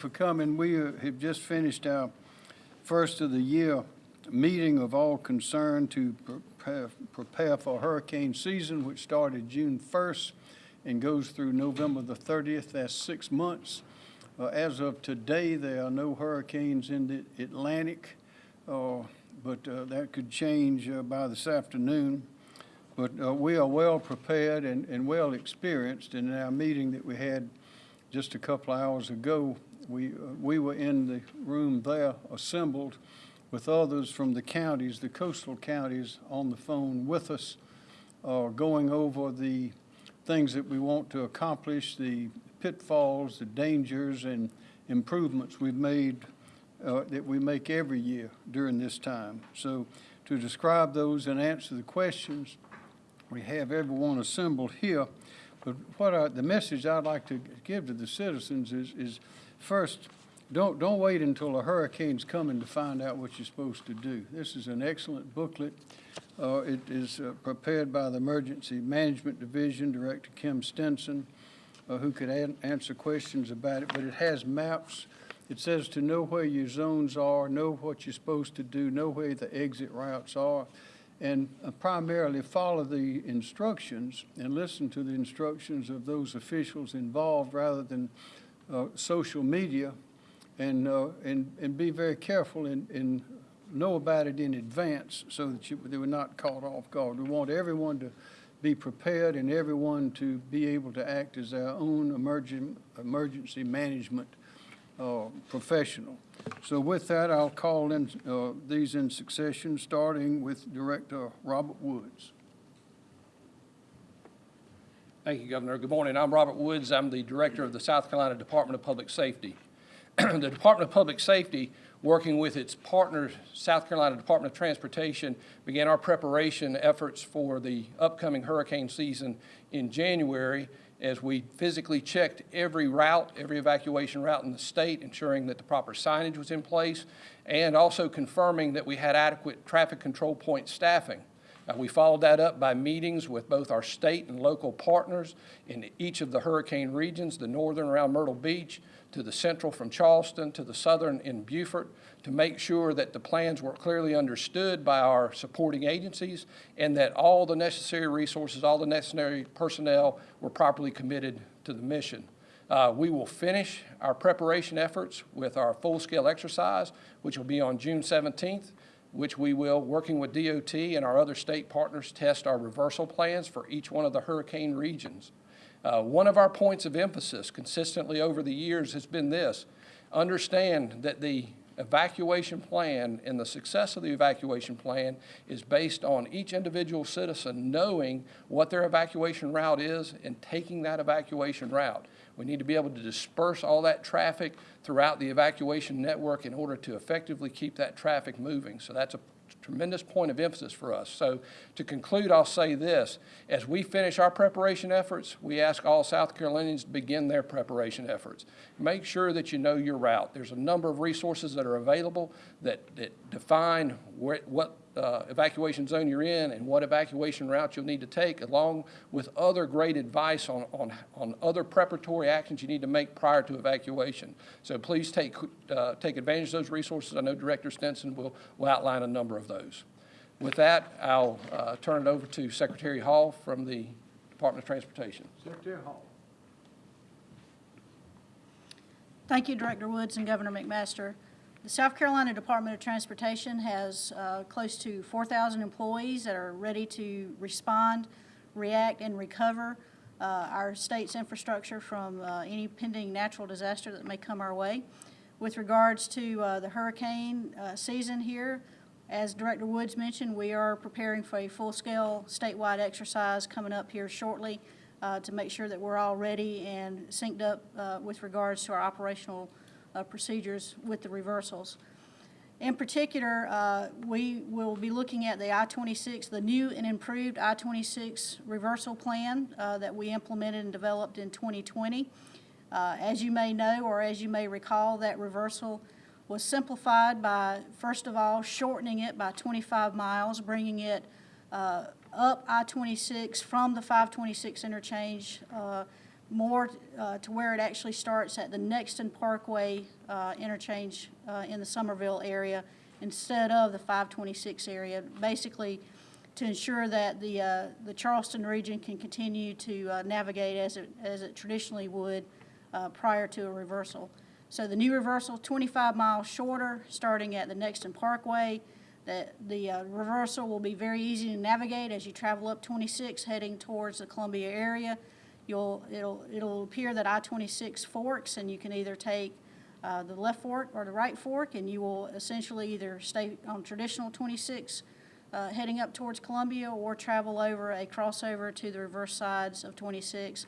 for coming. We have just finished our first of the year meeting of all concerned to prepare, for hurricane season, which started June 1st and goes through November the 30th. That's six months. Uh, As of today, there are no hurricanes in the Atlantic, uh, but uh, that could change uh, by this afternoon. But uh, we are well prepared and, and well experienced. In our meeting that we had just a couple hours ago, we, uh, we were in the room there assembled with others from the counties, the coastal counties, on the phone with us, uh, going over the things that we want to accomplish, the pitfalls, the dangers, and improvements we've made, uh, that we make every year during this time. So to describe those and answer the questions, we have everyone assembled here. But what I, the message I'd like to give to the citizens is, is first, don't, don't wait until a hurricane's coming to find out what you're supposed to do. This is an excellent booklet. Uh, it is uh, prepared by the Emergency Management Division, Director Kim Stinson, uh, who could an- answer questions about it, but it has maps. It says to know where your zones are, know what you're supposed to do, know where the exit routes are, and uh, primarily follow the instructions and listen to the instructions of those officials involved rather than uh, social media, and, uh, and, and be very careful and, and know about it in advance so that you, they were not caught off guard. We want everyone to be prepared and everyone to be able to act as their own emergen, emergency management uh, professional. So with that, I'll call in uh, these in succession, starting with Director Robert Woods. Thank you, Governor. Good morning. I'm Robert Woods. I'm the Director of the South Carolina Department of Public Safety. The Department of Public Safety, working with its partner, South Carolina Department of Transportation, began our preparation efforts for the upcoming hurricane season in January as we physically checked every route, every evacuation route in the state, ensuring that the proper signage was in place, and also confirming that we had adequate traffic control point staffing. Uh, We followed that up by meetings with both our state and local partners in each of the hurricane regions, the northern around Myrtle Beach, to the central from Charleston, to the southern in Beaufort, to make sure that the plans were clearly understood by our supporting agencies and that all the necessary resources, all the necessary personnel were properly committed to the mission. Uh, We will finish our preparation efforts with our full-scale exercise, which will be on June 17th, which we will, working with DOT and our other state partners, test our reversal plans for each one of the hurricane regions. Uh, One of our points of emphasis consistently over the years has been this: understand that the evacuation plan and the success of the evacuation plan is based on each individual citizen knowing what their evacuation route is and taking that evacuation route. We need to be able to disperse all that traffic throughout the evacuation network in order to effectively keep that traffic moving. So that's a tremendous point of emphasis for us. So to conclude, I'll say this. As we finish our preparation efforts, we ask all South Carolinians to begin their preparation efforts. Make sure that you know your route. There's a number of resources that are available that, that define where, what uh, evacuation zone you're in and what evacuation route you'll need to take, along with other great advice on, on, on other preparatory actions you need to make prior to evacuation. So please take, uh, take advantage of those resources. I know Director Stinson will, will outline a number of those. With that, I'll uh, turn it over to Secretary Hall from the Department of Transportation. Secretary Hall. Thank you, Director Woods and Governor McMaster. The South Carolina Department of Transportation has uh, close to 4,000 employees that are ready to respond, react, and recover uh, our state's infrastructure from uh, any pending natural disaster that may come our way. With regards to uh, the hurricane uh, season here, as Director Woods mentioned, we are preparing for a full-scale statewide exercise coming up here shortly uh, to make sure that we're all ready and synced up with regards to our operational uh, procedures with the reversals. In particular, uh, we will be looking at the I-26, the new and improved I-26 reversal plan uh, that we implemented and developed in 2020. Uh, As you may know, or as you may recall, that reversal was simplified by, first of all, shortening it by 25 miles, bringing it uh, up I-26 from the 526 interchange uh, more uh, to where it actually starts at the Nexton Parkway uh, interchange uh, in the Summerville area instead of the 526 area, basically to ensure that the, uh, the Charleston region can continue to uh, navigate as it, as it traditionally would uh, prior to a reversal. So the new reversal, 25 miles shorter, starting at the Nexton Parkway. The, the reversal will be very easy to navigate as you travel up 26 heading towards the Columbia area. You'll, it'll, it'll appear that I-26 forks, and you can either take uh, the left fork or the right fork, and you will essentially either stay on traditional 26 uh, heading up towards Columbia or travel over a crossover to the reverse sides of 26.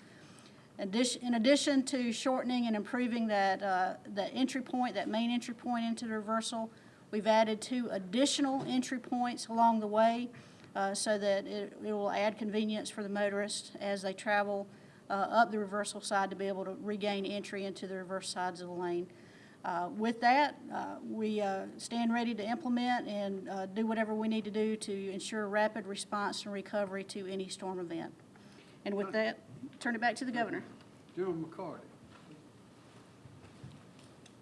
In addition to shortening and improving that, uh, that entry point, that main entry point into the reversal, we've added two additional entry points along the way uh, so that it it will add convenience for the motorists as they travel up the reversal side to be able to regain entry into the reverse sides of the lane. Uh, With that, uh, we uh, stand ready to implement and uh, do whatever we need to do to ensure rapid response and recovery to any storm event. And with that, turn it back to the governor. General McCarty.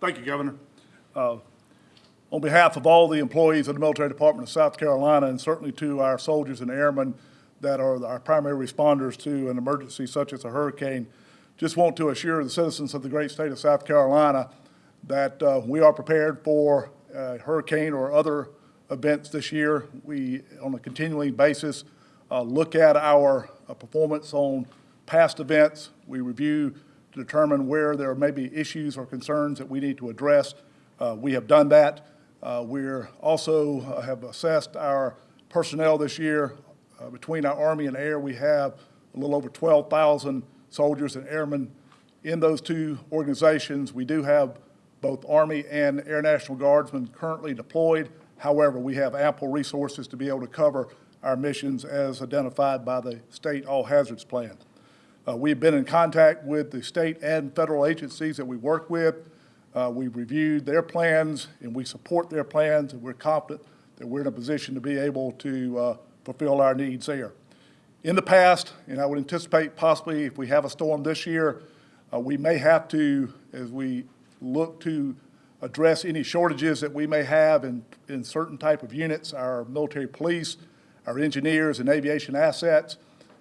Thank you, Governor. Uh, On behalf of all the employees of the Military Department of South Carolina, and certainly to our soldiers and airmen that are our primary responders to an emergency such as a hurricane, just want to assure the citizens of the great state of South Carolina that uh, we are prepared for a hurricane or other events this year. We, on a continuing basis, uh, look at our uh, performance on past events. We review to determine where there may be issues or concerns that we need to address. Uh, We have done that. Uh, We're also uh, have assessed our personnel this year. Uh, Between our Army and Air, we have a little over 12,000 soldiers and airmen in those two organizations. We do have both Army and Air National Guardsmen currently deployed. However, we have ample resources to be able to cover our missions as identified by the state all hazards plan. Uh, We've been in contact with the state and federal agencies that we work with. Uh, We've reviewed their plans, and we support their plans, and we're confident that we're in a position to be able to uh, fulfill our needs there. In the past, and I would anticipate possibly if we have a storm this year, uh, we may have to, as we look to address any shortages that we may have in, in certain type of units, our military police, our engineers and aviation assets,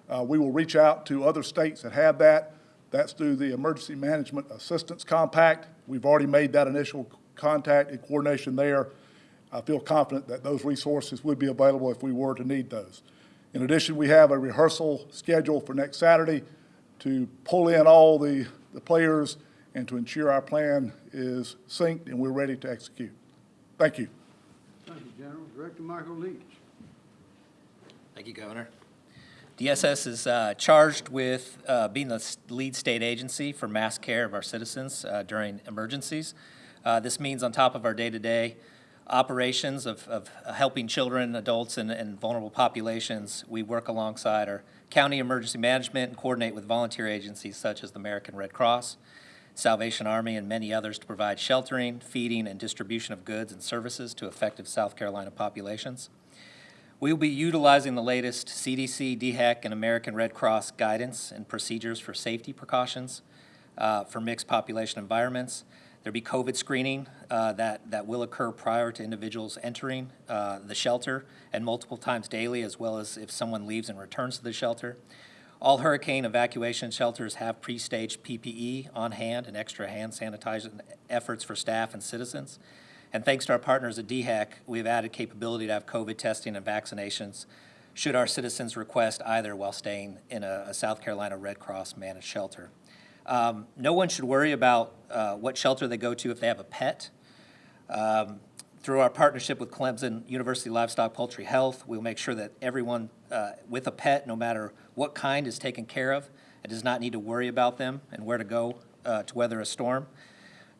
uh, we will reach out to other states that have that. That's through the Emergency Management Assistance Compact. We've already made that initial contact and coordination there. I feel confident that those resources would be available if we were to need those. In addition, we have a rehearsal scheduled for next Saturday to pull in all the, the players and to ensure our plan is synced and we're ready to execute. Thank you. Thank you, General. Director Michael Leach. Thank you, Governor. DSS is uh, charged with uh, being the lead state agency for mass care of our citizens uh, during emergencies. Uh, This means on top of our day-to-day operations of, of helping children, adults, and, and vulnerable populations, we work alongside our county emergency management and coordinate with volunteer agencies such as the American Red Cross, Salvation Army, and many others to provide sheltering, feeding, and distribution of goods and services to affected South Carolina populations. We will be utilizing the latest CDC, DHEC, and American Red Cross guidance and procedures for safety precautions uh, for mixed population environments. There'll be COVID screening uh, that, that will occur prior to individuals entering uh, the shelter and multiple times daily, as well as if someone leaves and returns to the shelter. All hurricane evacuation shelters have pre-staged PPE on hand and extra hand sanitizing efforts for staff and citizens. And thanks to our partners at DHEC, we've added capability to have COVID testing and vaccinations should our citizens request either while staying in a, a South Carolina Red Cross managed shelter. Um, no one should worry about uh, what shelter they go to if they have a pet. Um, Through our partnership with Clemson University Livestock Poultry Health, we'll make sure that everyone uh, with a pet, no matter what kind, is taken care of and does not need to worry about them and where to go uh, to weather a storm.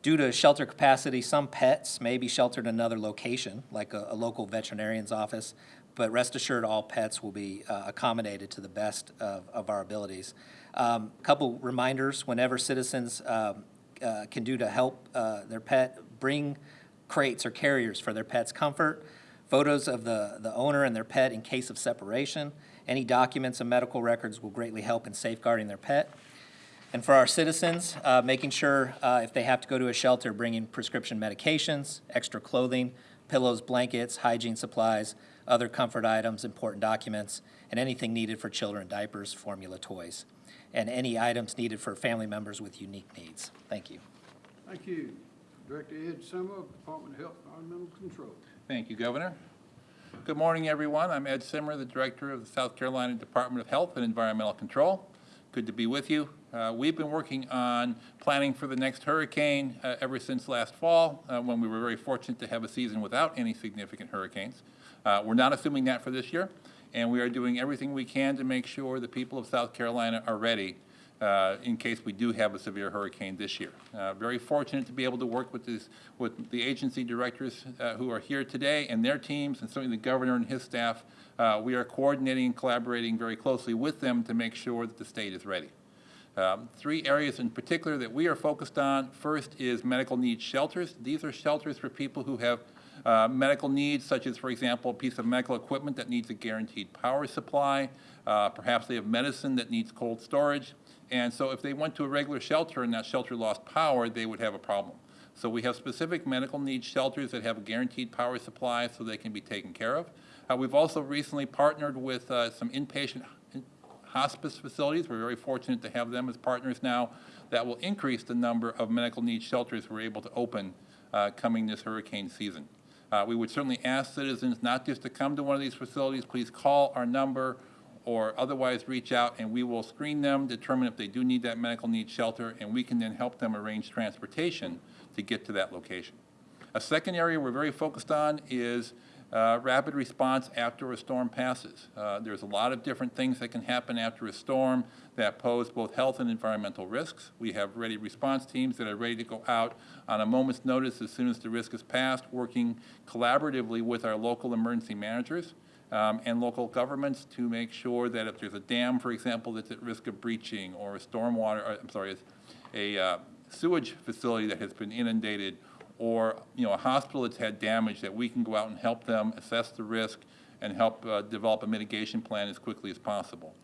Due to shelter capacity, some pets may be sheltered in another location, like a, a local veterinarian's office, but rest assured, all pets will be uh, accommodated to the best of, of our abilities. Um, a couple reminders, whenever citizens um, uh, can do to help uh, their pet, bring crates or carriers for their pet's comfort, photos of the, the owner and their pet in case of separation. Any documents and medical records will greatly help in safeguarding their pet. And for our citizens, uh, making sure uh, if they have to go to a shelter, bringing prescription medications, extra clothing, pillows, blankets, hygiene supplies, other comfort items, important documents, and anything needed for children, diapers, formula toys, and any items needed for family members with unique needs. Thank you. Thank you. Director Ed Simmer, Department of Health and Environmental Control. Thank you, Governor. Good morning, everyone. I'm Ed Simmer, the Director of the South Carolina Department of Health and Environmental Control. Good to be with you. Uh, We've been working on planning for the next hurricane uh, ever since last fall, uh, when we were very fortunate to have a season without any significant hurricanes. Uh, We're not assuming that for this year, and we are doing everything we can to make sure the people of South Carolina are ready uh, in case we do have a severe hurricane this year. Uh, Very fortunate to be able to work with this, with the agency directors uh, who are here today and their teams, and certainly the governor and his staff. Uh, We are coordinating and collaborating very closely with them to make sure that the state is ready. Um, Three areas in particular that we are focused on. First is medical needs shelters. These are shelters for people who have uh, medical needs, such as, for example, a piece of medical equipment that needs a guaranteed power supply. Uh, Perhaps they have medicine that needs cold storage. And so if they went to a regular shelter and that shelter lost power, they would have a problem. So we have specific medical needs shelters that have a guaranteed power supply so they can be taken care of. Uh, We've also recently partnered with uh, some inpatient hospice facilities. We're very fortunate to have them as partners now. That will increase the number of medical needs shelters we're able to open uh, coming this hurricane season. Uh, We would certainly ask citizens not just to come to one of these facilities, please call our number or otherwise reach out and we will screen them, determine if they do need that medical need shelter, and we can then help them arrange transportation to get to that location. A second area we're very focused on is uh, rapid response after a storm passes. Uh, There's a lot of different things that can happen after a storm that pose both health and environmental risks. We have ready response teams that are ready to go out on a moment's notice as soon as the risk is passed, working collaboratively with our local emergency managers um, and local governments to make sure that if there's a dam, for example, that's at risk of breaching, or a stormwater, or, I'm sorry, a uh, sewage facility that has been inundated, or, you know, a hospital that's had damage, that we can go out and help them assess the risk and help uh, develop a mitigation plan as quickly as possible.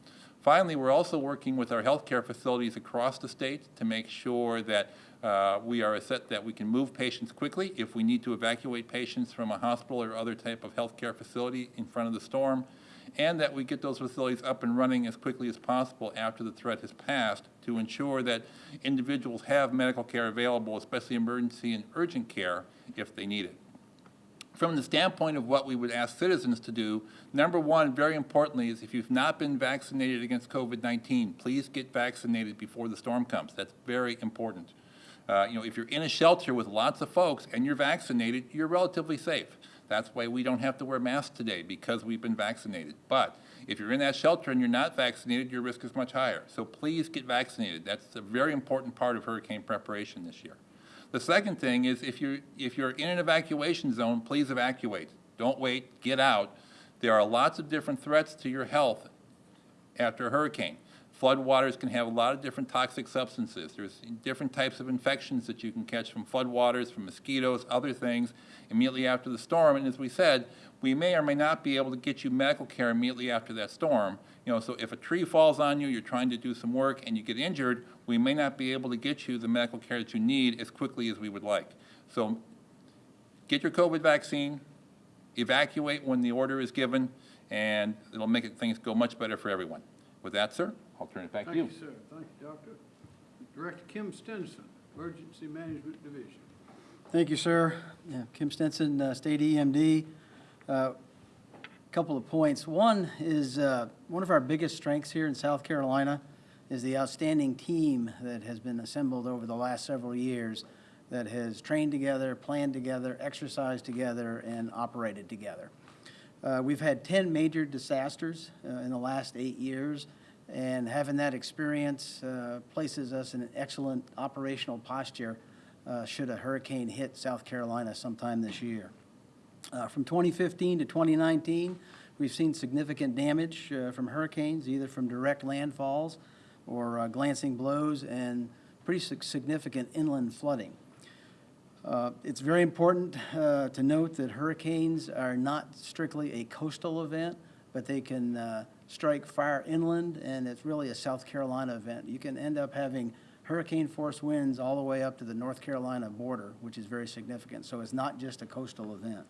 Finally, we're also working with our healthcare facilities across the state to make sure that uh, we are set, that we can move patients quickly if we need to evacuate patients from a hospital or other type of healthcare facility in front of the storm, and that we get those facilities up and running as quickly as possible after the threat has passed to ensure that individuals have medical care available, especially emergency and urgent care, if they need it from the standpoint of what we would ask citizens to do, number one, very importantly, is if you've not been vaccinated against COVID-19, please get vaccinated before the storm comes. That's very important. Uh, you know, if you're in a shelter with lots of folks and you're vaccinated, you're relatively safe. That's why we don't have to wear masks today, because we've been vaccinated. But if you're in that shelter and you're not vaccinated, your risk is much higher. So please get vaccinated. That's a very important part of hurricane preparation this year. The second thing is if you're, if you're in an evacuation zone, please evacuate. Don't wait, get out. There are lots of different threats to your health after a hurricane. Floodwaters can have a lot of different toxic substances. There's different types of infections that you can catch from floodwaters, from mosquitoes, other things immediately after the storm. And as we said, we may or may not be able to get you medical care immediately after that storm. You know, so if a tree falls on you, you're trying to do some work and you get injured, we may not be able to get you the medical care that you need as quickly as we would like. So get your COVID vaccine, evacuate when the order is given, and it'll make things go much better for everyone. With that, sir, I'll turn it back to you. Thank you. you, sir. Thank you, Doctor. Director Kim Stinson, Emergency Management Division. Thank you, sir. Yeah, Kim Stinson, uh, State EMD. Uh, Couple of points. One is, uh, one of our biggest strengths here in South Carolina is the outstanding team that has been assembled over the last several years that has trained together, planned together, exercised together, and operated together. Uh, We've had 10 major disasters uh, in the last eight years, and having that experience uh, places us in an excellent operational posture uh, should a hurricane hit South Carolina sometime this year. Uh, From 2015 to 2019, we've seen significant damage uh, from hurricanes, either from direct landfalls or uh, glancing blows, and pretty significant inland flooding. Uh, It's very important to note that hurricanes are not strictly a coastal event, but they can strike far inland, and it's really a South Carolina event. You can end up having hurricane-force winds all the way up to the North Carolina border, which is very significant. So it's not just a coastal event.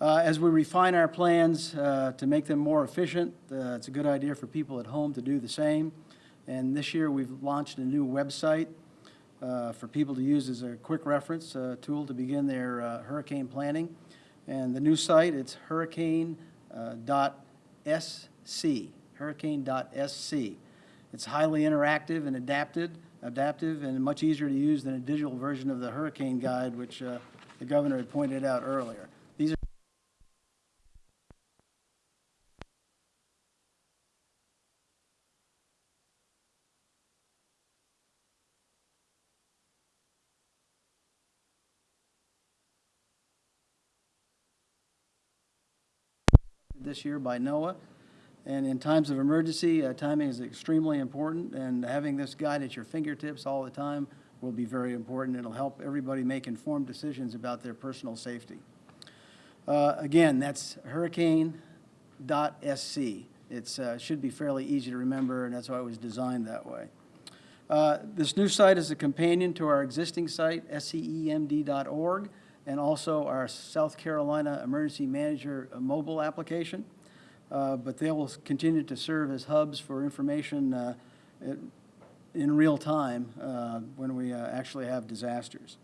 Uh, As we refine our plans uh, to make them more efficient, uh, it's a good idea for people at home to do the same. And this year, we've launched a new website uh, for people to use as a quick reference uh, tool to begin their uh, hurricane planning. And the new site, it's hurricane dot SC, hurricane.sc. It's highly interactive and adapted, adaptive, and much easier to use than a digital version of the hurricane guide, which uh, the governor had pointed out earlier. These are this year by NOAA. And in times of emergency, uh, timing is extremely important, and having this guide at your fingertips all the time will be very important. It'll help everybody make informed decisions about their personal safety. Uh, Again, that's hurricane.sc. It uh, should be fairly easy to remember, and that's why it was designed that way. Uh, This new site is a companion to our existing site, scemd.org, and also our South Carolina Emergency Manager mobile application. Uh, But they will continue to serve as hubs for information uh, in- real time uh, when we actually have disasters.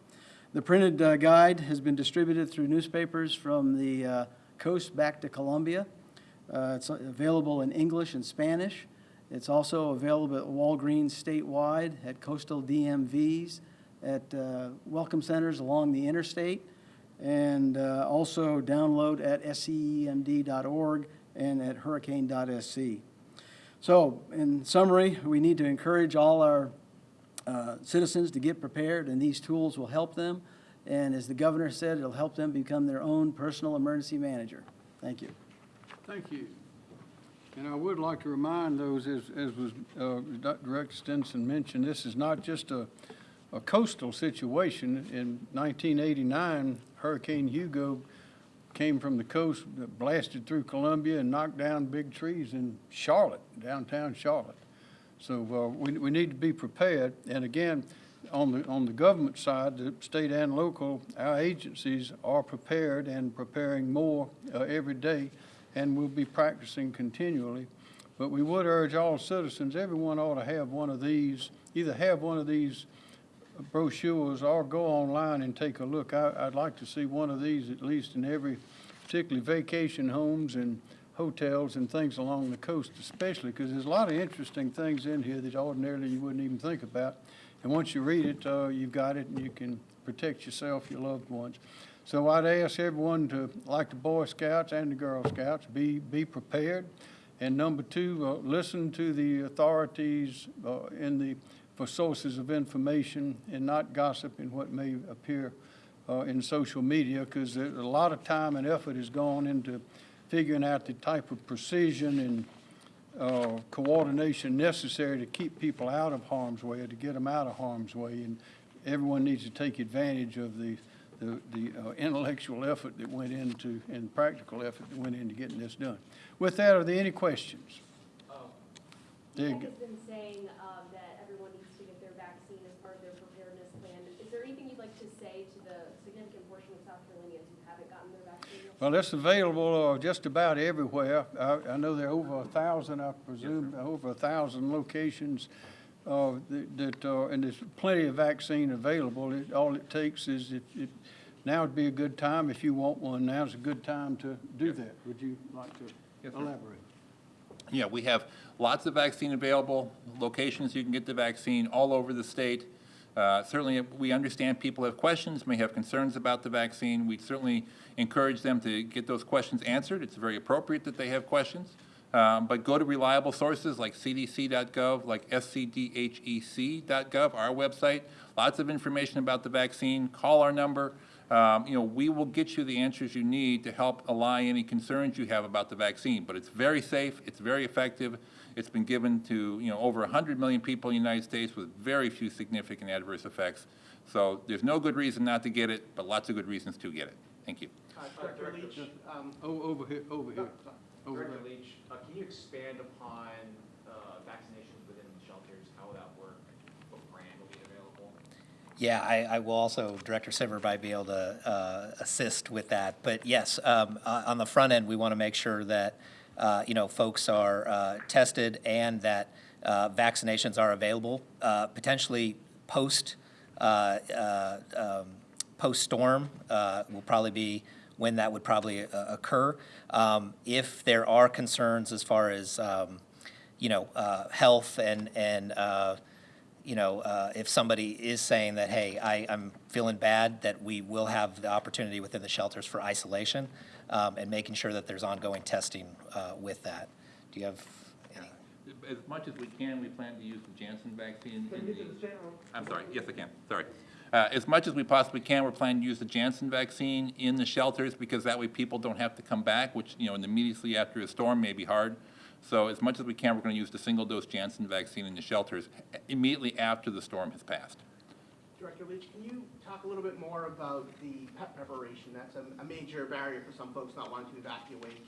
The printed guide has been distributed through newspapers from the coast back to Columbia. It's available in English and Spanish. It's also available at Walgreens statewide, at coastal DMVs, at uh, welcome centers along the interstate, and uh, also download at scemd.org and at hurricane.sc. So, in summary, we need to encourage all our uh, citizens to get prepared, and these tools will help them. And as the governor said, it'll help them become their own personal emergency manager. Thank you. Thank you. And I would like to remind those, as, as was, uh. Director Stinson mentioned, this is not just a, a coastal situation. In nineteen eighty-nine, Hurricane Hugo came from the coast, that blasted through Columbia and knocked down big trees in Charlotte, downtown Charlotte. So, uh, we, we need to be prepared. And again, on the, on the government side, the state and local, our agencies are prepared and preparing more, uh, every day, and we'll be practicing continually. But we would urge all citizens, everyone ought to have one of these, either have one of these brochures or go online and take a look. I, I'd like to see one of these at least in every, particularly vacation homes and hotels and things along the coast especially, because there's a lot of interesting things in here that ordinarily you wouldn't even think about. And once you read it, uh, you've got it and you can protect yourself, your loved ones. So I'd ask everyone to, like the Boy Scouts and the Girl Scouts, be, be prepared. And number two, uh, listen to the authorities uh, in the, for sources of information and not gossiping what may appear uh, in social media, because a lot of time and effort has gone into figuring out the type of precision and uh, coordination necessary to keep people out of harm's way, or to get them out of harm's way. And everyone needs to take advantage of the, the, the uh, intellectual effort that went into, and practical effort that went into getting this done. With that, are there any questions? There you go. has been saying um, that everyone needs to get their vaccine as part of their preparedness plan. Is there anything you'd like to say to the significant portion of South Carolinians who haven't gotten their vaccine? Well, it's available uh, just about everywhere. I, I know there are over a thousand, I presume, over a thousand locations uh, that- that, uh, and there's plenty of vaccine available. It- All it takes is, it, it, now would be a good time, if you want one, now's a good time to do that. Would you like to Yes, elaborate? Yeah, we have lots of vaccine available, locations you can get the vaccine all over the state. Uh, Certainly, we understand people have questions, may have concerns about the vaccine. We certainly encourage them to get those questions answered. It's very appropriate that they have questions. Um, But go to reliable sources like cdc.gov, like scdhec.gov, our website. Lots of information about the vaccine. Call our number. Um, You know, we will get you the answers you need to help allay any concerns you have about the vaccine. But it's very safe, it's very effective. It's been given to, you know, over 100 million people in the United States with very few significant adverse effects. So there's no good reason not to get it, but lots of good reasons to get it. Thank you. O- Over here, over here. over Director there. Leach, uh, can you expand upon uh, vaccinations within the shelters? How will that work? What brand will be available? Yeah, I, I will also, Director Simmer might be able to uh, assist with that. But yes, um, uh, on the front end, we want to make sure that, uh, you know, folks are uh, tested and that uh, vaccinations are available, uh, potentially post, uh, um, post-storm uh, will probably be when that would probably occur. Um, If there are concerns as far as, um, you know, health and, and, you know, uh, if somebody is saying that, hey, I, I'm feeling bad, that we will have the opportunity within the shelters for isolation um, and making sure that there's ongoing testing uh, with that. Do you have any? As much as we can, we plan to use the Janssen vaccine in the. I'm sorry, yes, I can, sorry. Uh, As much as we possibly can, we're planning to use the Janssen vaccine in the shelters because that way people don't have to come back, which, you know, immediately after a storm may be hard. So as much as we can, we're going to use the single-dose Janssen vaccine in the shelters immediately after the storm has passed. Director Leach, can you talk a little bit more about the pet preparation? That's a, a major barrier for some folks not wanting to evacuate.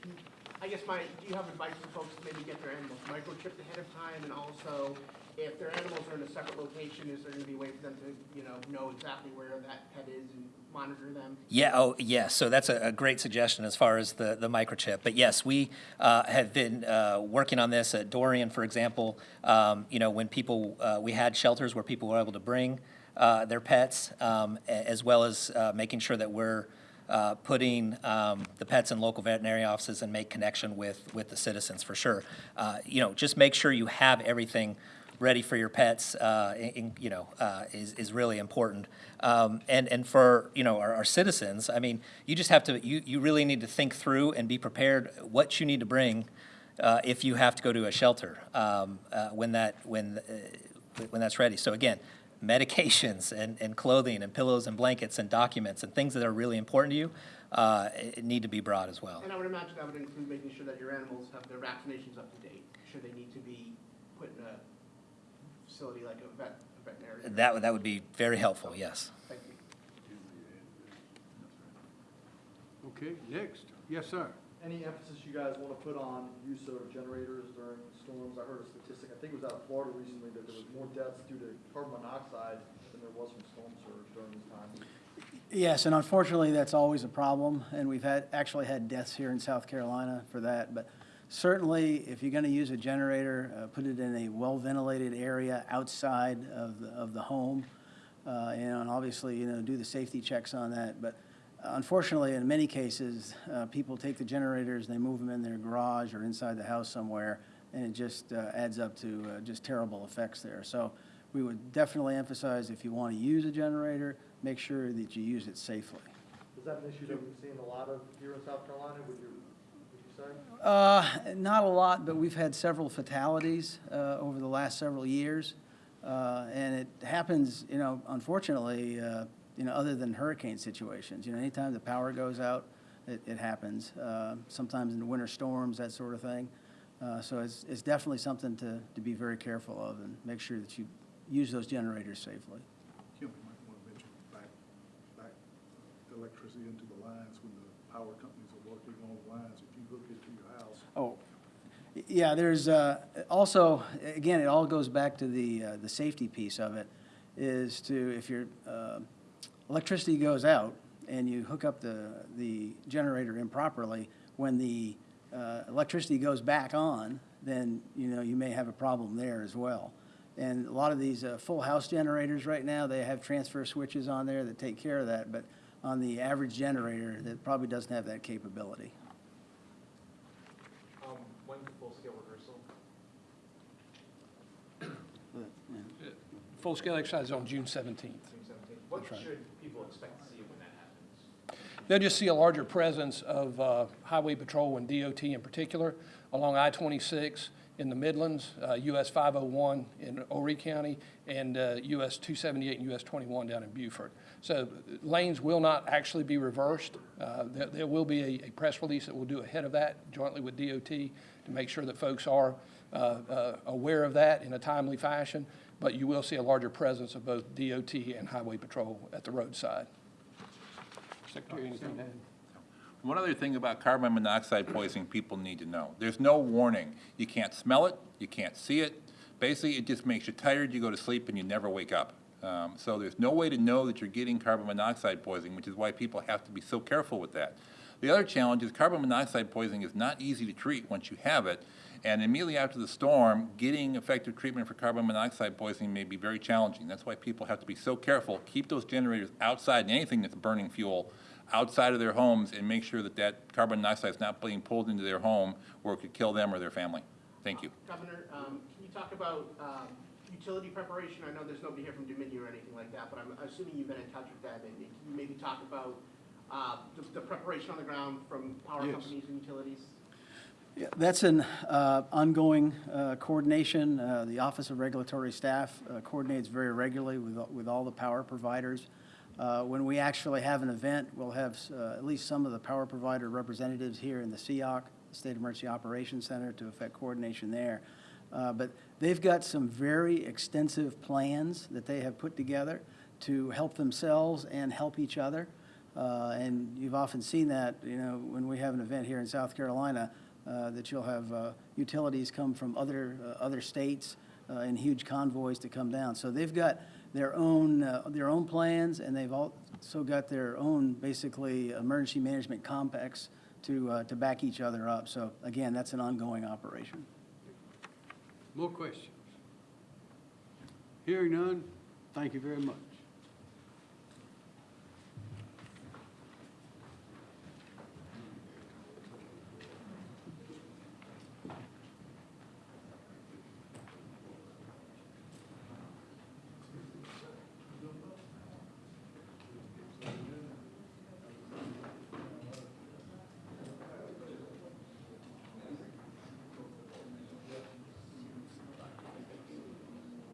I guess my, do you have advice for folks to maybe get their animals microchipped ahead of time? And also, if their animals are in a separate location, is there gonna be a way for them to, you know, know exactly where that pet is and monitor them? Yeah, oh, yes, so that's a, a great suggestion as far as the, the microchip. But yes, we uh, have been uh, working on this at Dorian, for example. Um, You know, when people, uh, we had shelters where people were able to bring uh, their pets, um, as well as uh, making sure that we're uh, putting um, the pets in local veterinary offices and make connection with, with the citizens, for sure. Uh, You know, just make sure you have everything ready for your pets, uh, in, you know, uh, is, is really important. Um, and, and for, you know, our, our citizens, I mean, you just have to, you, you really need to think through and be prepared what you need to bring if you have to go to a shelter um, when that, when, when that's ready. So again, medications and, and clothing and pillows and blankets and documents and things that are really important to you uh, need to be brought as well. And I would imagine that would include making sure that your animals have their vaccinations up to date, should they need to be put in a facility like a vet, a veterinarian. That, that would be very helpful, yes. Thank you. Okay, next. Yes, sir. Any emphasis you guys want to put on use of generators during storms? I heard a statistic, I think it was out of Florida recently, that there was more deaths due to carbon monoxide than there was from storm surge during this time. Yes, and unfortunately, that's always a problem, and we've had, actually had deaths here in South Carolina for that. But certainly, if you're going to use a generator, uh, put it in a well-ventilated area outside of, the of the home. uh, And obviously, you know, do the safety checks on that. But unfortunately, in many cases, uh, people take the generators, they move them in their garage or inside the house somewhere, and it just uh, adds up to uh, just terrible effects there. So we would definitely emphasize if you want to use a generator, make sure that you use it safely. Is that an issue that we've seen a lot of here in South Carolina, would you, would you say? Uh, Not a lot, but we've had several fatalities uh, over the last several years. Uh, And it happens, you know, unfortunately, uh, you know, other than hurricane situations. You know, anytime the power goes out, it, it happens. Uh, Sometimes in the winter storms, that sort of thing. Uh, So it's, it's definitely something to, to be very careful of and make sure that you use those generators safely. Kim, you might want to mention back, back electricity into the lines when the power companies are working on the lines. If you hook it to your house, Oh, yeah, there's, uh, also, again, it all goes back to the, uh, the safety piece of it, is to, if your, uh, electricity goes out and you hook up the, the generator improperly, when the, uh, electricity goes back on, then, you know, you may have a problem there as well. And a lot of these, uh, full house generators right now, they have transfer switches on there that take care of that, but on the average generator, that probably doesn't have that capability. Um, When's the full-scale rehearsal? Full-scale exercise is on June 17th. June seventeenth? What should people expect to see when that happens? They'll just see a larger presence of uh, Highway Patrol and DOT in particular along I-26 in the Midlands, uh, US 501 in Horry County, and uh, US 278 and US 21 down in Beaufort. So lanes will not actually be reversed. Uh, There there will be a- a press release that we'll do ahead of that jointly with DOT to make sure that folks are uh, uh, aware of that in a timely fashion, but you will see a larger presence of both DOT and Highway Patrol at the roadside. Secretary, anything to add? One other thing about carbon monoxide poisoning people need to know. There's no warning. You can't smell it, you can't see it. Basically, it just makes you tired, you go to sleep, and you never wake up. Um, So there's no way to know that you're getting carbon monoxide poisoning, which is why people have to be so careful with that. The other challenge is carbon monoxide poisoning is not easy to treat once you have it. And immediately after the storm, getting effective treatment for carbon monoxide poisoning may be very challenging. That's why people have to be so careful. Keep those generators outside, and anything that's burning fuel, outside of their homes, and make sure that that carbon monoxide is not being pulled into their home where it could kill them or their family. Thank you. Governor, um, can you talk about, um, utility preparation? I know there's nobody here from Dominion or anything like that, but I'm assuming you've been in touch with them, and can you maybe talk about, uh, the, the preparation on the ground from power Yes. companies and utilities? Yeah, That's an uh, ongoing uh, coordination. Uh, The Office of Regulatory Staff uh, coordinates very regularly with, with all the power providers. Uh, When we actually have an event, we'll have uh, at least some of the power provider representatives here in the SEOC, State Emergency Operations Center, to effect coordination there. But they've got some very extensive plans that they have put together to help themselves and help each other. And you've often seen that, you know, when we have an event here in South Carolina, that you'll have uh, utilities come from other, uh, other states uh, in huge convoys to come down. So they've got their own, uh, their own plans, and they've also got their own, basically, emergency management complex to, uh, to back each other up. So again, that's an ongoing operation. More questions? Hearing none, thank you very much.